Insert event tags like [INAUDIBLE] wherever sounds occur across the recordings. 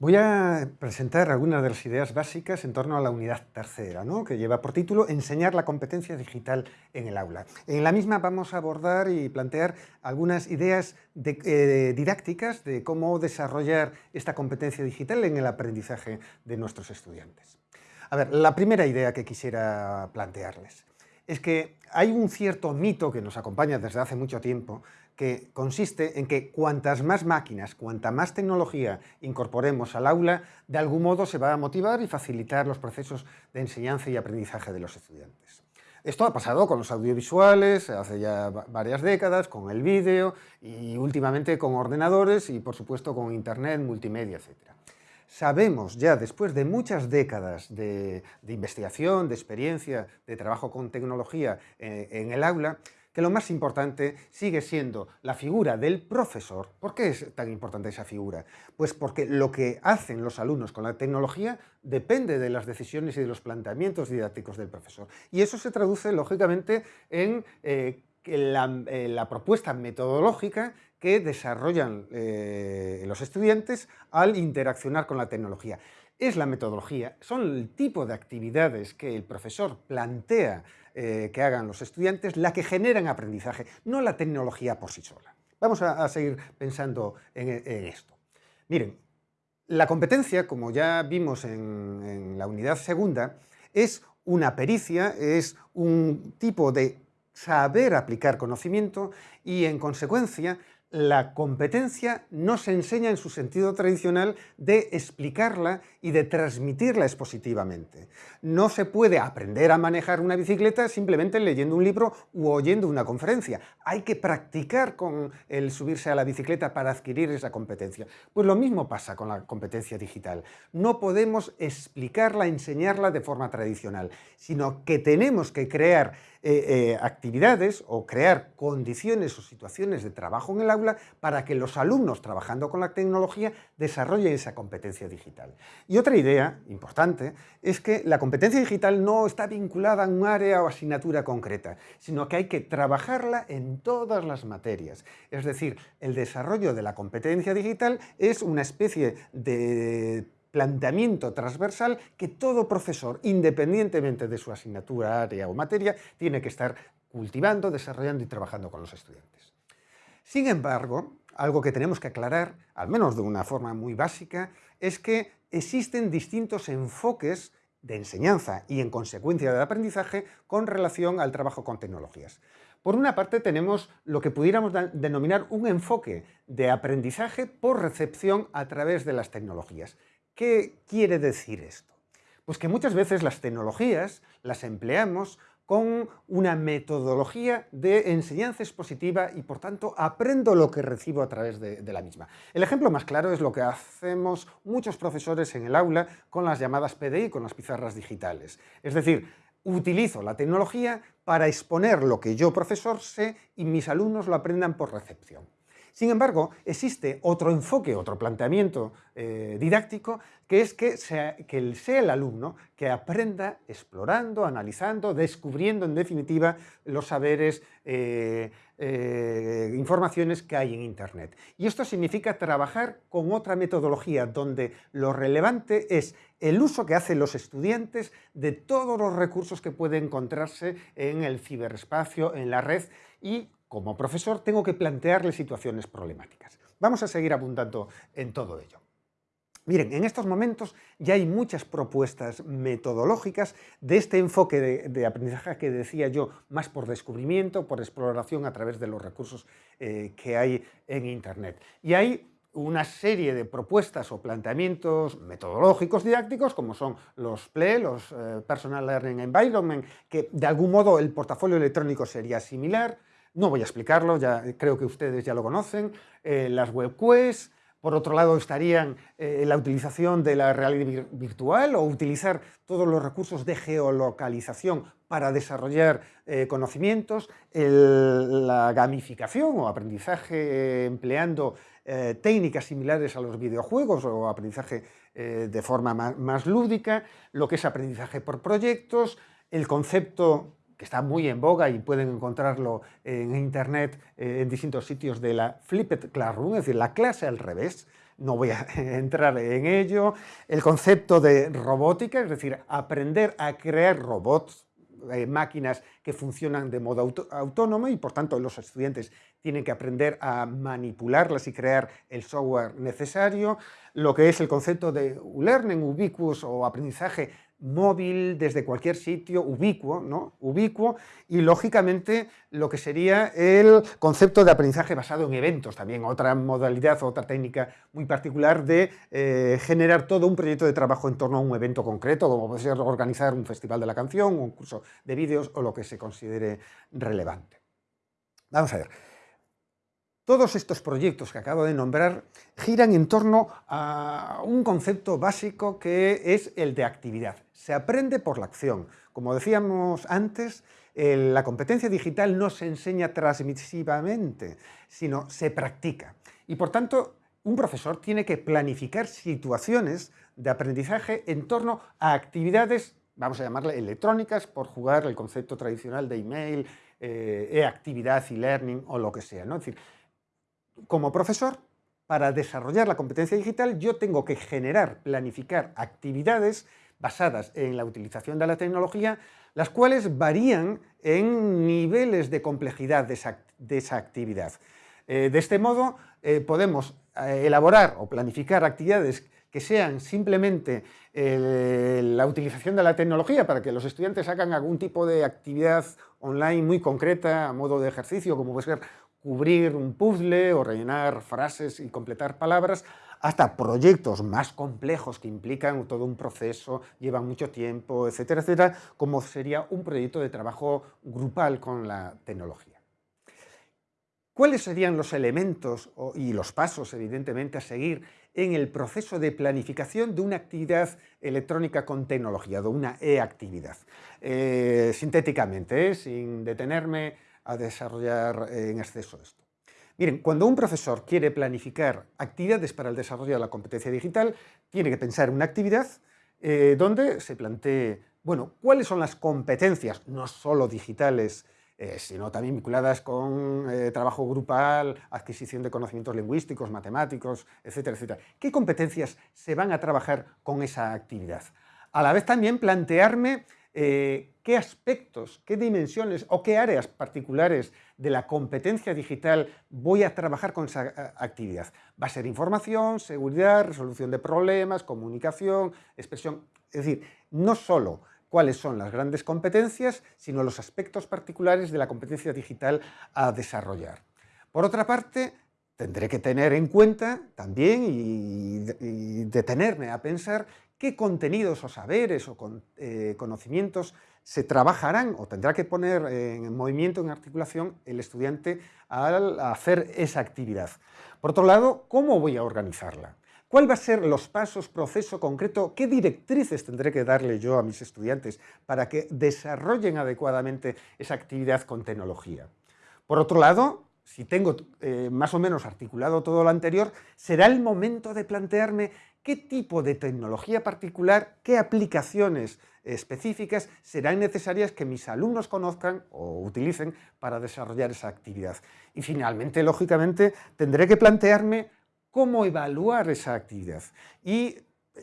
Voy a presentar algunas de las ideas básicas en torno a la unidad tercera, ¿no? que lleva por título Enseñar la competencia digital en el aula. En la misma vamos a abordar y plantear algunas ideas eh, didácticas de cómo desarrollar esta competencia digital en el aprendizaje de nuestros estudiantes. A ver, la primera idea que quisiera plantearles es que hay un cierto mito que nos acompaña desde hace mucho tiempo que consiste en que cuantas más máquinas, cuanta más tecnología incorporemos al aula, de algún modo se va a motivar y facilitar los procesos de enseñanza y aprendizaje de los estudiantes. Esto ha pasado con los audiovisuales hace ya varias décadas, con el vídeo y últimamente con ordenadores y por supuesto con internet, multimedia, etc. Sabemos ya después de muchas décadas de, investigación, de experiencia, de trabajo con tecnología eh, en el aula, que lo más importante sigue siendo la figura del profesor. ¿Por qué es tan importante esa figura? Pues porque lo que hacen los alumnos con la tecnología depende de las decisiones y de los planteamientos didácticos del profesor. Y eso se traduce, lógicamente, en eh, eh, la, propuesta metodológica que desarrollan eh, los estudiantes al interaccionar con la tecnología. Es la metodología, son el tipo de actividades que el profesor plantea eh, que hagan los estudiantes la que generan aprendizaje, no la tecnología por sí sola. Vamos a, seguir pensando en, esto. Miren, la competencia, como ya vimos en, en la unidad segunda, es una pericia, es un tipo de saber aplicar conocimiento y, en consecuencia, la competencia no se enseña en su sentido tradicional de explicarla y de transmitirla expositivamente. No se puede aprender a manejar una bicicleta simplemente leyendo un libro u oyendo una conferencia. Hay que practicar con el subirse a la bicicleta para adquirir esa competencia. Pues lo mismo pasa con la competencia digital. No podemos explicarla, enseñarla de forma tradicional, sino que tenemos que crear eh, eh, actividades o crear condiciones o situaciones de trabajo en el aula para que los alumnos trabajando con la tecnología desarrollen esa competencia digital. Y otra idea importante es que la competencia digital no está vinculada a un área o asignatura concreta, sino que hay que trabajarla en todas las materias. Es decir, el desarrollo de la competencia digital es una especie de planteamiento transversal que todo profesor, independientemente de su asignatura, área o materia, tiene que estar cultivando, desarrollando y trabajando con los estudiantes. Sin embargo, algo que tenemos que aclarar, al menos de una forma muy básica, es que existen distintos enfoques de enseñanza y en consecuencia del aprendizaje con relación al trabajo con tecnologías. Por una parte tenemos lo que pudiéramos denominar un enfoque de aprendizaje por recepción a través de las tecnologías. ¿Qué quiere decir esto? Pues que muchas veces las tecnologías las empleamos con una metodología de enseñanza expositiva y, por tanto, aprendo lo que recibo a través de, la misma. El ejemplo más claro es lo que hacemos muchos profesores en el aula con las llamadas PDI, con las pizarras digitales. Es decir, utilizo la tecnología para exponer lo que yo, profesor, sé y mis alumnos lo aprendan por recepción. Sin embargo, existe otro enfoque, otro planteamiento eh, didáctico, que es que sea, sea el alumno que aprenda explorando, analizando, descubriendo en definitiva los saberes, eh, eh, informaciones que hay en Internet. Y esto significa trabajar con otra metodología donde lo relevante es el uso que hacen los estudiantes de todos los recursos que pueden encontrarse en el ciberespacio, en la red y como profesor tengo que plantearle situaciones problemáticas. Vamos a seguir abundando en todo ello. Miren, en estos momentos ya hay muchas propuestas metodológicas de este enfoque de, aprendizaje que decía yo, más por descubrimiento, por exploración a través de los recursos eh, que hay en Internet. Y hay una serie de propuestas o planteamientos metodológicos didácticos, como son los PLE, los eh, Personal Learning Environment, que de algún modo el portafolio electrónico sería similar, no voy a explicarlo, ya creo que ustedes ya lo conocen. Eh, las web quests, por otro lado estarían eh, la utilización de la realidad virtual o utilizar todos los recursos de geolocalización para desarrollar eh, conocimientos, la gamificación o aprendizaje empleando técnicas similares a los videojuegos o aprendizaje de forma más lúdica, lo que es aprendizaje por proyectos, el concepto que está muy en boga y pueden encontrarlo en internet eh, en distintos sitios de la Flipped Classroom, es decir, la clase al revés, no voy a [LAUGHS] entrar en ello. El concepto de robótica, es decir, aprender a crear robots, eh, máquinas que funcionan de modo autónomo y por tanto los estudiantes tienen que aprender a manipularlas y crear el software necesario. Lo que es el concepto de learning ubiquitous o aprendizaje móvil desde cualquier sitio, ubicuo, ¿no? ubicuo, y lógicamente lo que sería el concepto de aprendizaje basado en eventos, también otra modalidad, otra técnica muy particular de eh, generar todo un proyecto de trabajo en torno a un evento concreto, como puede ser organizar un festival de la canción, un curso de vídeos o lo que se considere relevante. Vamos a ver. Todos estos proyectos que acabo de nombrar giran en torno a un concepto básico que es el de actividad. Se aprende por la acción. Como decíamos antes, la competencia digital no se enseña transmisivamente, sino se practica. Y por tanto, un profesor tiene que planificar situaciones de aprendizaje en torno a actividades, vamos a llamarle electrónicas, por jugar el concepto tradicional de email, eh, e-actividad, e-learning o lo que sea. Es decir, como profesor, para desarrollar la competencia digital, yo tengo que generar, planificar actividades basadas en la utilización de la tecnología, las cuales varían en niveles de complejidad de esa, actividad. Eh, de este modo, eh, podemos eh, elaborar o planificar actividades que sean simplemente la utilización de la tecnología para que los estudiantes hagan algún tipo de actividad online muy concreta a modo de ejercicio, como puede ser cubrir un puzzle o rellenar frases y completar palabras, hasta proyectos más complejos que implican todo un proceso, llevan mucho tiempo, etcétera, etcétera, como sería un proyecto de trabajo grupal con la tecnología. ¿Cuáles serían los elementos y los pasos, evidentemente, a seguir en el proceso de planificación de una actividad electrónica con tecnología, de una e-actividad? Eh, sintéticamente, ¿eh? sin detenerme a desarrollar en exceso esto. Miren, cuando un profesor quiere planificar actividades para el desarrollo de la competencia digital, tiene que pensar una actividad eh, donde se plantee, bueno, cuáles son las competencias, no solo digitales, eh, sino también vinculadas con eh, trabajo grupal, adquisición de conocimientos lingüísticos, matemáticos, etcétera, etcétera. ¿Qué competencias se van a trabajar con esa actividad? A la vez también plantearme eh, qué aspectos, qué dimensiones o qué áreas particulares de la competencia digital voy a trabajar con esa actividad. Va a ser información, seguridad, resolución de problemas, comunicación, expresión. Es decir, no solo cuáles son las grandes competencias, sino los aspectos particulares de la competencia digital a desarrollar. Por otra parte, tendré que tener en cuenta también y detenerme a pensar qué contenidos o saberes o eh, conocimientos se trabajarán o tendrá que poner en movimiento, en articulación, el estudiante al hacer esa actividad. Por otro lado, ¿cómo voy a organizarla? ¿Cuál va a ser los pasos, proceso concreto? ¿Qué directrices tendré que darle yo a mis estudiantes para que desarrollen adecuadamente esa actividad con tecnología? Por otro lado, si tengo eh, más o menos articulado todo lo anterior, será el momento de plantearme qué tipo de tecnología particular, qué aplicaciones específicas serán necesarias que mis alumnos conozcan o utilicen para desarrollar esa actividad. Y finalmente, lógicamente, tendré que plantearme cómo evaluar esa actividad y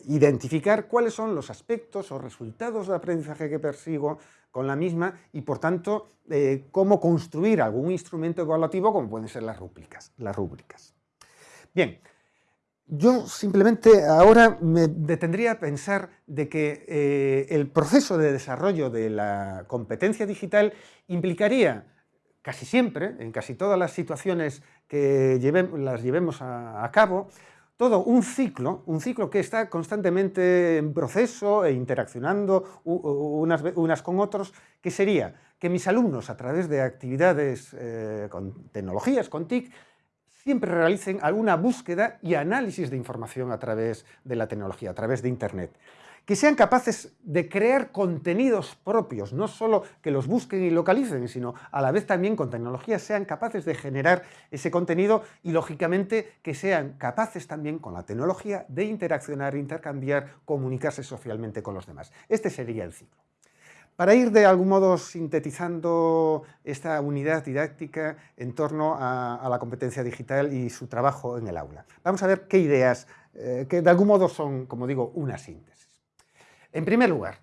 identificar cuáles son los aspectos o resultados de aprendizaje que persigo con la misma y, por tanto, eh, cómo construir algún instrumento evaluativo como pueden ser las rúbricas. Las rúbricas. Bien, yo simplemente ahora me detendría a pensar de que eh, el proceso de desarrollo de la competencia digital implicaría casi siempre, en casi todas las situaciones que las llevemos a, cabo, todo un ciclo, un ciclo que está constantemente en proceso e interaccionando unas, con otros, que sería que mis alumnos a través de actividades eh, con tecnologías, con TIC, siempre realicen alguna búsqueda y análisis de información a través de la tecnología, a través de Internet. Que sean capaces de crear contenidos propios, no solo que los busquen y localicen, sino a la vez también con tecnología sean capaces de generar ese contenido y, lógicamente, que sean capaces también con la tecnología de interaccionar, intercambiar, comunicarse socialmente con los demás. Este sería el ciclo. Para ir de algún modo sintetizando esta unidad didáctica en torno a, la competencia digital y su trabajo en el aula. Vamos a ver qué ideas eh, que de algún modo son, como digo, una síntesis. En primer lugar,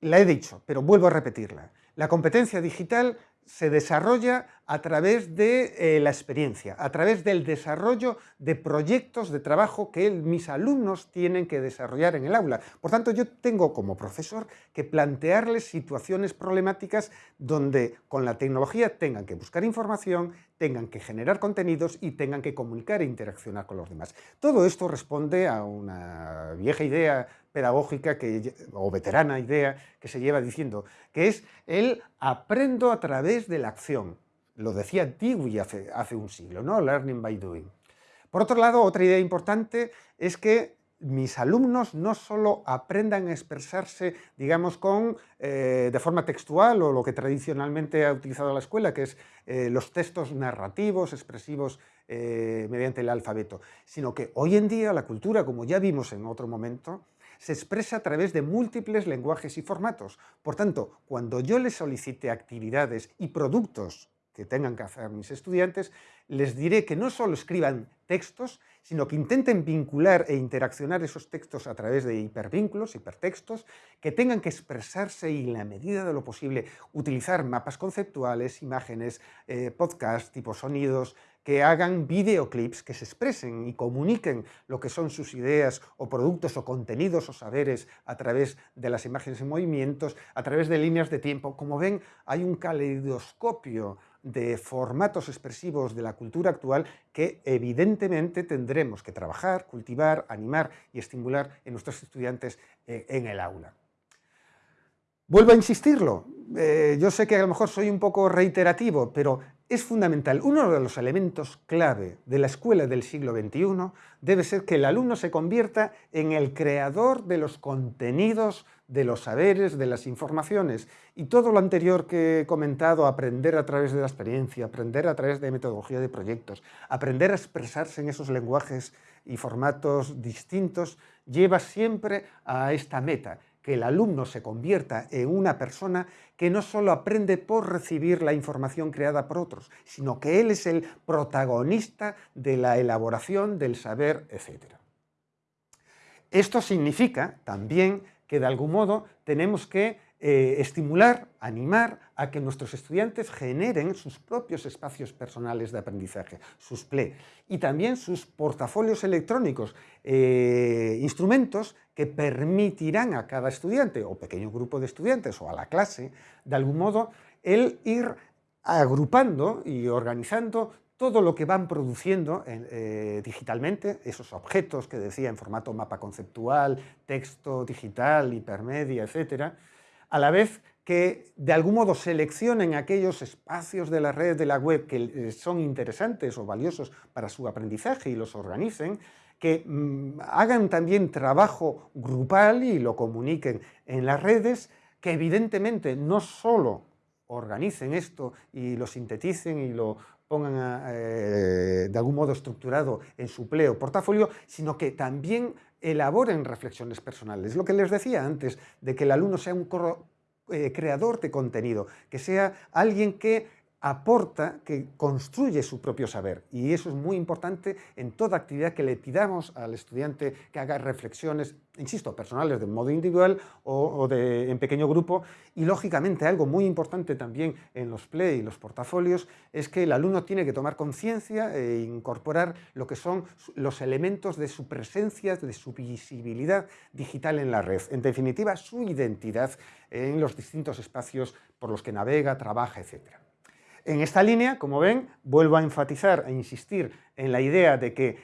la he dicho, pero vuelvo a repetirla, la competencia digital se desarrolla a través de eh, la experiencia, a través del desarrollo de proyectos de trabajo que mis alumnos tienen que desarrollar en el aula. Por tanto, yo tengo como profesor que plantearles situaciones problemáticas donde con la tecnología tengan que buscar información, tengan que generar contenidos y tengan que comunicar e interaccionar con los demás. Todo esto responde a una vieja idea pedagógica que, o veterana idea que se lleva diciendo, que es el aprendo a través de la acción. Lo decía Dewey hace, hace un siglo, ¿no? Learning by doing. Por otro lado, otra idea importante es que mis alumnos no solo aprendan a expresarse, digamos, con, eh, de forma textual o lo que tradicionalmente ha utilizado la escuela, que es eh, los textos narrativos, expresivos eh, mediante el alfabeto, sino que hoy en día la cultura, como ya vimos en otro momento, se expresa a través de múltiples lenguajes y formatos. Por tanto, cuando yo les solicite actividades y productos que tengan que hacer mis estudiantes, les diré que no solo escriban textos, sino que intenten vincular e interaccionar esos textos a través de hipervínculos, hipertextos, que tengan que expresarse y, en la medida de lo posible, utilizar mapas conceptuales, imágenes, eh, podcasts, tipo sonidos, que hagan videoclips, que se expresen y comuniquen lo que son sus ideas o productos o contenidos o saberes a través de las imágenes en movimientos, a través de líneas de tiempo. Como ven, hay un caleidoscopio de formatos expresivos de la cultura actual que evidentemente tendremos que trabajar, cultivar, animar y estimular en nuestros estudiantes eh, en el aula. Vuelvo a insistirlo, eh, yo sé que a lo mejor soy un poco reiterativo, pero es fundamental. Uno de los elementos clave de la escuela del siglo XXI debe ser que el alumno se convierta en el creador de los contenidos, de los saberes, de las informaciones. Y todo lo anterior que he comentado, aprender a través de la experiencia, aprender a través de metodología de proyectos, aprender a expresarse en esos lenguajes y formatos distintos, lleva siempre a esta meta, que el alumno se convierta en una persona que no solo aprende por recibir la información creada por otros, sino que él es el protagonista de la elaboración del saber, etc. Esto significa también que de algún modo tenemos que eh, estimular, animar a que nuestros estudiantes generen sus propios espacios personales de aprendizaje, sus PLE, y también sus portafolios electrónicos, eh, instrumentos que permitirán a cada estudiante o pequeño grupo de estudiantes o a la clase, de algún modo, el ir agrupando y organizando todo lo que van produciendo eh, digitalmente, esos objetos que decía en formato mapa conceptual, texto digital, hipermedia, etcétera, a la vez que de algún modo seleccionen aquellos espacios de la red de la web que eh, son interesantes o valiosos para su aprendizaje y los organicen, que mm, hagan también trabajo grupal y lo comuniquen en las redes, que evidentemente no solo organicen esto y lo sinteticen y lo pongan eh, de algún modo estructurado en su pleo portafolio, sino que también elaboren reflexiones personales. Lo que les decía antes, de que el alumno sea un eh, creador de contenido, que sea alguien que aporta, que construye su propio saber. Y eso es muy importante en toda actividad que le pidamos al estudiante que haga reflexiones, insisto, personales de modo individual o, de, en pequeño grupo. Y lógicamente algo muy importante también en los play y los portafolios es que el alumno tiene que tomar conciencia e incorporar lo que son los elementos de su presencia, de su visibilidad digital en la red. En definitiva, su identidad en los distintos espacios por los que navega, trabaja, etcétera. En esta línea, como ven, vuelvo a enfatizar e insistir en la idea de que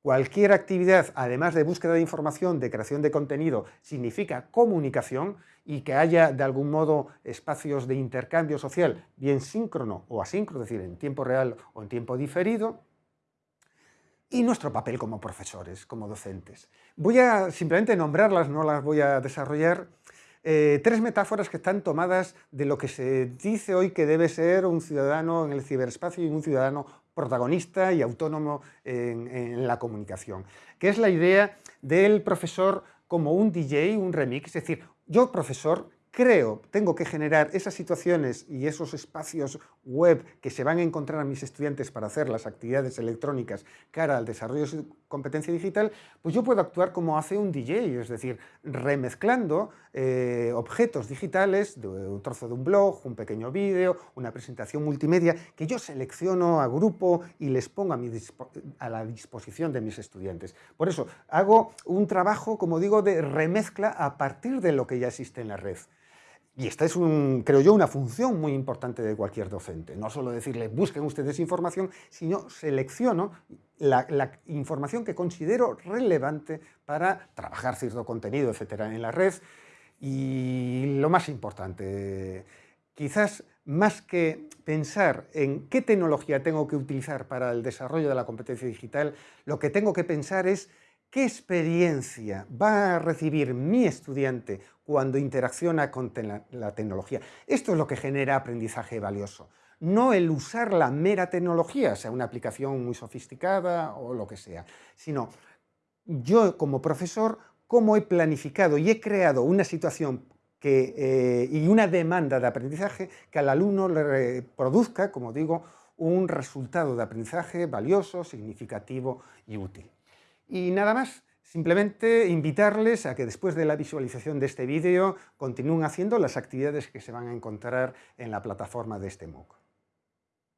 cualquier actividad, además de búsqueda de información, de creación de contenido, significa comunicación y que haya de algún modo espacios de intercambio social, bien síncrono o asíncrono, es decir, en tiempo real o en tiempo diferido, y nuestro papel como profesores, como docentes. Voy a simplemente nombrarlas, no las voy a desarrollar, eh, tres metáforas que están tomadas de lo que se dice hoy que debe ser un ciudadano en el ciberespacio y un ciudadano protagonista y autónomo en, la comunicación, que es la idea del profesor como un DJ, un remix, es decir, yo profesor creo, tengo que generar esas situaciones y esos espacios web que se van a encontrar a mis estudiantes para hacer las actividades electrónicas cara al desarrollo de su competencia digital, pues yo puedo actuar como hace un DJ, es decir, remezclando eh, objetos digitales, de un trozo de un blog, un pequeño vídeo, una presentación multimedia, que yo selecciono, agrupo y les pongo a, mi a la disposición de mis estudiantes. Por eso, hago un trabajo, como digo, de remezcla a partir de lo que ya existe en la red. Y esta es, un, creo yo, una función muy importante de cualquier docente. No solo decirle, busquen ustedes información, sino selecciono la, información que considero relevante para trabajar cierto contenido, etcétera, en la red. Y lo más importante, quizás más que pensar en qué tecnología tengo que utilizar para el desarrollo de la competencia digital, lo que tengo que pensar es ¿Qué experiencia va a recibir mi estudiante cuando interacciona con la tecnología? Esto es lo que genera aprendizaje valioso. No el usar la mera tecnología, sea una aplicación muy sofisticada o lo que sea, sino yo como profesor, cómo he planificado y he creado una situación eh, y una demanda de aprendizaje que al alumno le produzca, como digo, un resultado de aprendizaje valioso, significativo y útil. Y nada más, simplemente invitarles a que después de la visualización de este vídeo continúen haciendo las actividades que se van a encontrar en la plataforma de este MOOC.